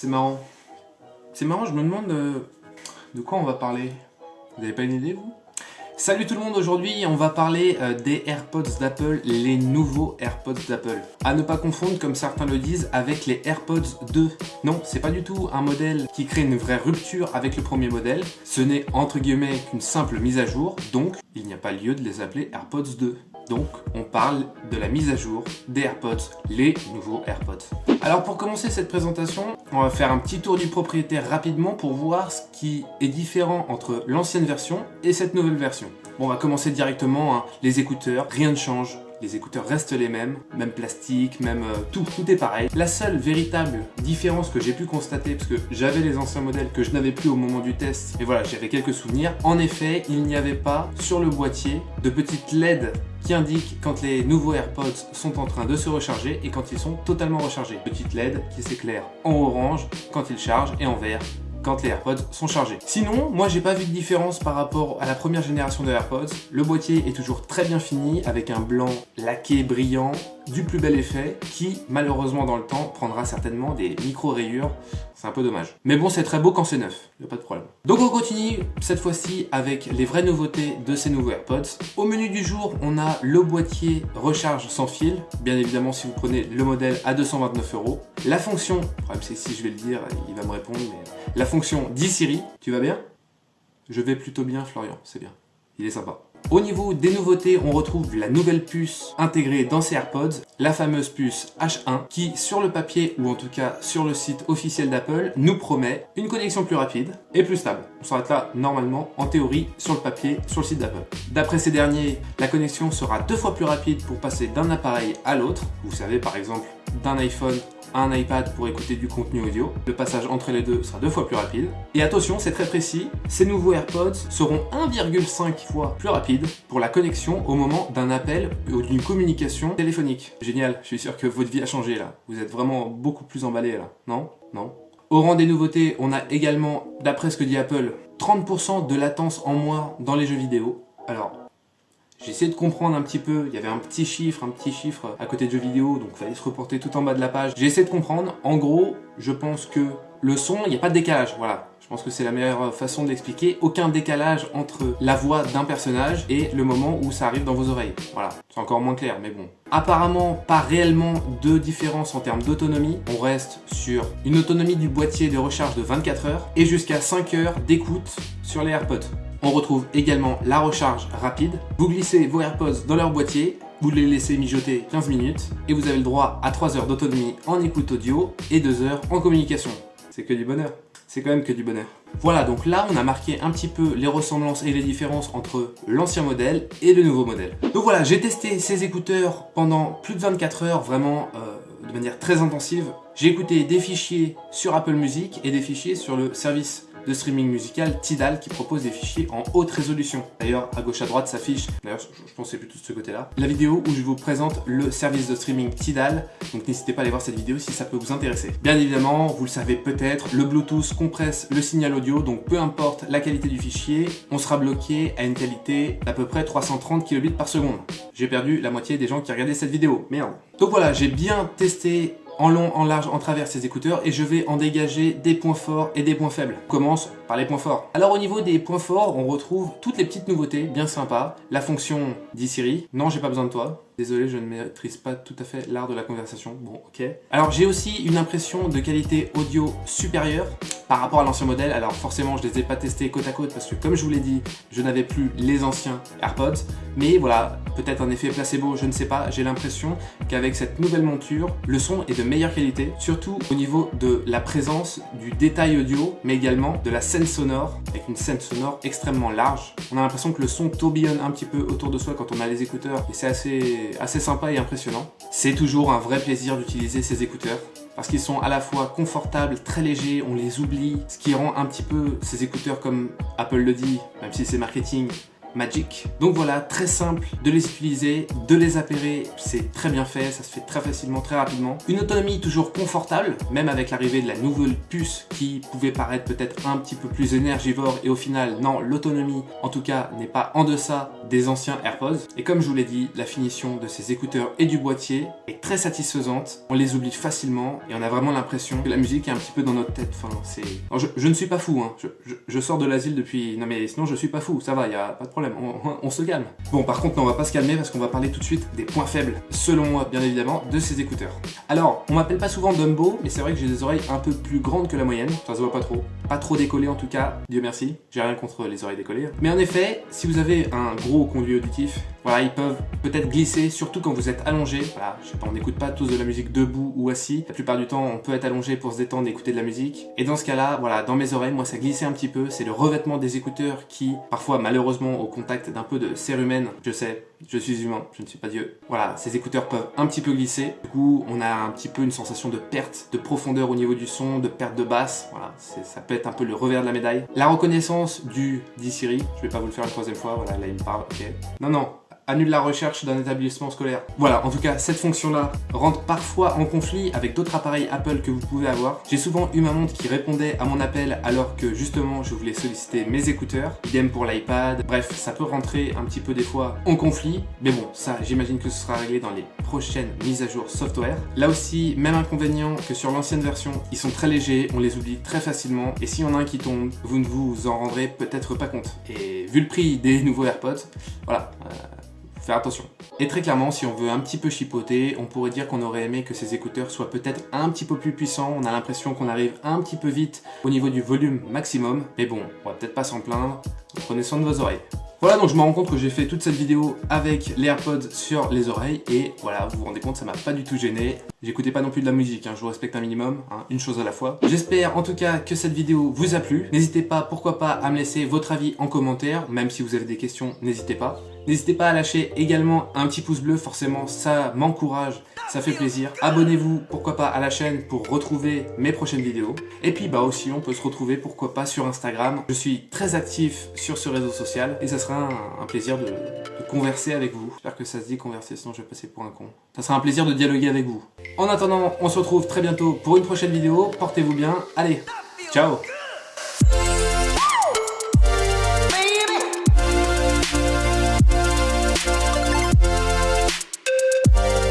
C'est marrant. C'est marrant, je me demande euh, de quoi on va parler. Vous avez pas une idée, vous? Salut tout le monde, aujourd'hui on va parler euh, des AirPods d'Apple, les nouveaux AirPods d'Apple. À ne pas confondre, comme certains le disent, avec les AirPods 2. Non, c'est pas du tout un modèle qui crée une vraie rupture avec le premier modèle. Ce n'est entre guillemets qu'une simple mise à jour, donc il n'y a pas lieu de les appeler AirPods 2. Donc, on parle de la mise à jour des AirPods, les nouveaux AirPods. Alors pour commencer cette présentation, on va faire un petit tour du propriétaire rapidement pour voir ce qui est différent entre l'ancienne version et cette nouvelle version. Bon, on va commencer directement, hein. les écouteurs, rien ne change, les écouteurs restent les mêmes, même plastique, même euh, tout, tout est pareil. La seule véritable différence que j'ai pu constater, parce que j'avais les anciens modèles que je n'avais plus au moment du test, et voilà, j'avais quelques souvenirs, en effet, il n'y avait pas sur le boîtier de petites LED qui indiquent quand les nouveaux AirPods sont en train de se recharger et quand ils sont totalement rechargés. Petite LED qui s'éclaire en orange quand ils chargent et en vert quand les AirPods sont chargés. Sinon, moi j'ai pas vu de différence par rapport à la première génération de AirPods. Le boîtier est toujours très bien fini avec un blanc laqué brillant du plus bel effet qui malheureusement dans le temps prendra certainement des micro rayures c'est un peu dommage. Mais bon, c'est très beau quand c'est neuf, y a pas de problème. Donc on continue cette fois-ci avec les vraies nouveautés de ces nouveaux AirPods. Au menu du jour, on a le boîtier recharge sans fil, bien évidemment si vous prenez le modèle à 229 euros. La fonction, le problème c'est si je vais le dire, il va me répondre, mais la fonction 10 Siri, tu vas bien? Je vais plutôt bien Florian, c'est bien, il est sympa. Au niveau des nouveautés, on retrouve la nouvelle puce intégrée dans ces AirPods, la fameuse puce H1, qui sur le papier, ou en tout cas sur le site officiel d'Apple, nous promet une connexion plus rapide et plus stable. On s'arrête là normalement, en théorie, sur le papier, sur le site d'Apple. D'après ces derniers, la connexion sera deux fois plus rapide pour passer d'un appareil à l'autre. Vous savez par exemple d'un iPhone un iPad pour écouter du contenu audio. Le passage entre les deux sera deux fois plus rapide. Et attention, c'est très précis, ces nouveaux AirPods seront 1,5 fois plus rapides pour la connexion au moment d'un appel ou d'une communication téléphonique. Génial, je suis sûr que votre vie a changé là. Vous êtes vraiment beaucoup plus emballé là, non? Non? Au rang des nouveautés, on a également, d'après ce que dit Apple, 30% de latence en moins dans les jeux vidéo. Alors, j'ai essayé de comprendre un petit peu, il y avait un petit chiffre, un petit chiffre à côté de jeux vidéo, donc il fallait se reporter tout en bas de la page. J'ai essayé de comprendre, en gros, je pense que le son, il n'y a pas de décalage, voilà. Je pense que c'est la meilleure façon de l'expliquer. Aucun décalage entre la voix d'un personnage et le moment où ça arrive dans vos oreilles. Voilà, c'est encore moins clair, mais bon. Apparemment, pas réellement de différence en termes d'autonomie. On reste sur une autonomie du boîtier de recharge de 24 heures et jusqu'à 5 heures d'écoute sur les AirPods. On retrouve également la recharge rapide. Vous glissez vos AirPods dans leur boîtier, vous les laissez mijoter 15 minutes et vous avez le droit à 3 heures d'autonomie en écoute audio et 2 heures en communication. C'est que du bonheur. C'est quand même que du bonheur. Voilà, donc là, on a marqué un petit peu les ressemblances et les différences entre l'ancien modèle et le nouveau modèle. Donc voilà, j'ai testé ces écouteurs pendant plus de 24 heures, vraiment euh, de manière très intensive. J'ai écouté des fichiers sur Apple Music et des fichiers sur le service de streaming musical Tidal qui propose des fichiers en haute résolution. D'ailleurs, à gauche à droite s'affiche, d'ailleurs je pense c'est plutôt de ce côté-là, la vidéo où je vous présente le service de streaming Tidal. Donc n'hésitez pas à aller voir cette vidéo si ça peut vous intéresser. Bien évidemment, vous le savez peut-être, le Bluetooth compresse le signal audio, donc peu importe la qualité du fichier, on sera bloqué à une qualité d'à peu près 330 kbps. J'ai perdu la moitié des gens qui regardaient cette vidéo, merde. Donc voilà, j'ai bien testé en long, en large, en travers ces écouteurs et je vais en dégager des points forts et des points faibles. Commence par les points forts. Alors au niveau des points forts, on retrouve toutes les petites nouveautés bien sympas. La fonction dit Siri, non j'ai pas besoin de toi. Désolé, je ne maîtrise pas tout à fait l'art de la conversation. Bon, ok. Alors j'ai aussi une impression de qualité audio supérieure par rapport à l'ancien modèle. Alors forcément, je ne les ai pas testés côte à côte parce que comme je vous l'ai dit, je n'avais plus les anciens AirPods. Mais voilà, peut-être un effet placebo, je ne sais pas. J'ai l'impression qu'avec cette nouvelle monture, le son est de meilleure qualité, surtout au niveau de la présence du détail audio, mais également de la scène sonore, avec une scène sonore extrêmement large. On a l'impression que le son tourbillonne un petit peu autour de soi quand on a les écouteurs et c'est assez assez sympa et impressionnant. C'est toujours un vrai plaisir d'utiliser ces écouteurs parce qu'ils sont à la fois confortables, très légers, on les oublie, ce qui rend un petit peu ces écouteurs comme Apple le dit, même si c'est marketing, Magic. Donc voilà, très simple de les utiliser, de les appairer, c'est très bien fait, ça se fait très facilement, très rapidement. Une autonomie toujours confortable, même avec l'arrivée de la nouvelle puce qui pouvait paraître peut-être un petit peu plus énergivore et au final, non, l'autonomie en tout cas n'est pas en deçà des anciens AirPods. Et comme je vous l'ai dit, la finition de ces écouteurs et du boîtier est très satisfaisante. On les oublie facilement et on a vraiment l'impression que la musique est un petit peu dans notre tête. Enfin, c'est... Je, ne suis pas fou, hein. je, sors de l'asile depuis... Non mais sinon je suis pas fou, ça va, il a pas de problème, on, se calme. Bon par contre, on va pas se calmer parce qu'on va parler tout de suite des points faibles, selon moi bien évidemment, de ces écouteurs. Alors, on m'appelle pas souvent Dumbo, mais c'est vrai que j'ai des oreilles un peu plus grandes que la moyenne, ça se voit pas trop. Pas trop décollé en tout cas, Dieu merci, j'ai rien contre les oreilles décollées. Mais en effet, si vous avez un gros conduit auditif, voilà, ils peuvent peut-être glisser, surtout quand vous êtes allongé. Voilà, je sais pas, on n'écoute pas tous de la musique debout ou assis. La plupart du temps, on peut être allongé pour se détendre et écouter de la musique. Et dans ce cas-là, voilà, dans mes oreilles, moi, ça glissait un petit peu. C'est le revêtement des écouteurs qui, parfois, malheureusement, au contact d'un peu de cérumen, je sais, je suis humain, je ne suis pas Dieu. Voilà, ces écouteurs peuvent un petit peu glisser. Du coup, on a un petit peu une sensation de perte de profondeur au niveau du son, de perte de basse. Voilà, ça peut être un peu le revers de la médaille. La reconnaissance du D-Siri, je vais pas vous le faire une troisième fois, voilà, là il me parle, ok. Non, non, annule la recherche d'un établissement scolaire. Voilà, en tout cas, cette fonction-là rentre parfois en conflit avec d'autres appareils Apple que vous pouvez avoir. J'ai souvent eu ma montre qui répondait à mon appel alors que justement je voulais solliciter mes écouteurs. Idem pour l'iPad. Bref, ça peut rentrer un petit peu des fois en conflit. Mais bon, ça, j'imagine que ce sera réglé dans les prochaines mises à jour software. Là aussi, même inconvénient que sur l'ancienne version, ils sont très légers, on les oublie très facilement. Et s'il y en a un qui tombe, vous ne vous en rendrez peut-être pas compte. Et vu le prix des nouveaux AirPods, voilà, euh, faire attention. Et très clairement, si on veut un petit peu chipoter, on pourrait dire qu'on aurait aimé que ces écouteurs soient peut-être un petit peu plus puissants. On a l'impression qu'on arrive un petit peu vite au niveau du volume maximum. Mais bon, on va peut-être pas s'en plaindre. Prenez soin de vos oreilles. Voilà, donc je me rends compte que j'ai fait toute cette vidéo avec les AirPods sur les oreilles et voilà, vous vous rendez compte, ça m'a pas du tout gêné. J'écoutais pas non plus de la musique, hein, je vous respecte un minimum, hein, une chose à la fois. J'espère en tout cas que cette vidéo vous a plu. N'hésitez pas, pourquoi pas, à me laisser votre avis en commentaire, même si vous avez des questions, n'hésitez pas. N'hésitez pas à lâcher également un petit pouce bleu, forcément ça m'encourage, ça fait plaisir. Abonnez-vous, pourquoi pas, à la chaîne pour retrouver mes prochaines vidéos. Et puis bah aussi, on peut se retrouver, pourquoi pas, sur Instagram. Je suis très actif sur ce réseau social et ça sera un, plaisir de, converser avec vous. J'espère que ça se dit converser, sinon je vais passer pour un con. Ça sera un plaisir de dialoguer avec vous. En attendant, on se retrouve très bientôt pour une prochaine vidéo. Portez-vous bien. Allez, ciao